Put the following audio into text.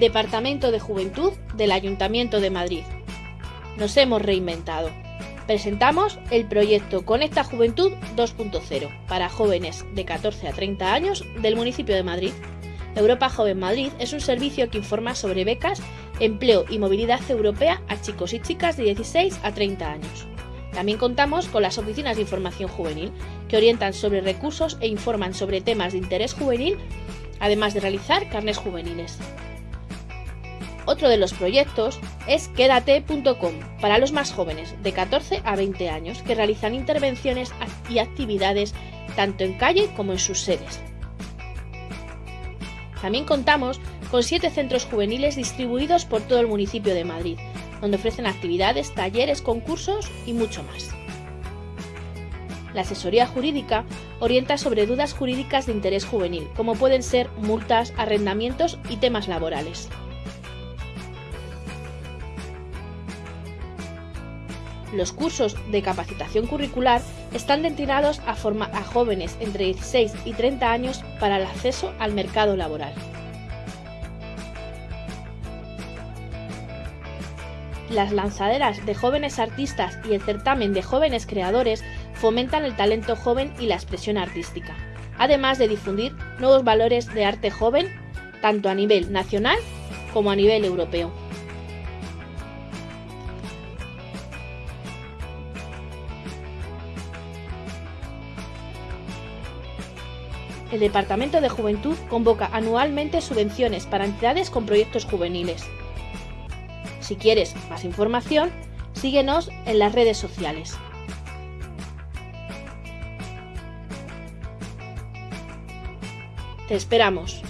Departamento de Juventud del Ayuntamiento de Madrid. Nos hemos reinventado. Presentamos el proyecto Conecta Juventud 2.0 para jóvenes de 14 a 30 años del municipio de Madrid. Europa Joven Madrid es un servicio que informa sobre becas, empleo y movilidad europea a chicos y chicas de 16 a 30 años. También contamos con las oficinas de información juvenil, que orientan sobre recursos e informan sobre temas de interés juvenil, además de realizar carnes juveniles. Otro de los proyectos es Quédate.com para los más jóvenes, de 14 a 20 años, que realizan intervenciones y actividades tanto en calle como en sus sedes. También contamos con siete centros juveniles distribuidos por todo el municipio de Madrid, donde ofrecen actividades, talleres, concursos y mucho más. La asesoría jurídica orienta sobre dudas jurídicas de interés juvenil, como pueden ser multas, arrendamientos y temas laborales. Los cursos de capacitación curricular están destinados a, a jóvenes entre 16 y 30 años para el acceso al mercado laboral. Las lanzaderas de jóvenes artistas y el certamen de jóvenes creadores fomentan el talento joven y la expresión artística, además de difundir nuevos valores de arte joven, tanto a nivel nacional como a nivel europeo. El Departamento de Juventud convoca anualmente subvenciones para entidades con proyectos juveniles. Si quieres más información, síguenos en las redes sociales. Te esperamos.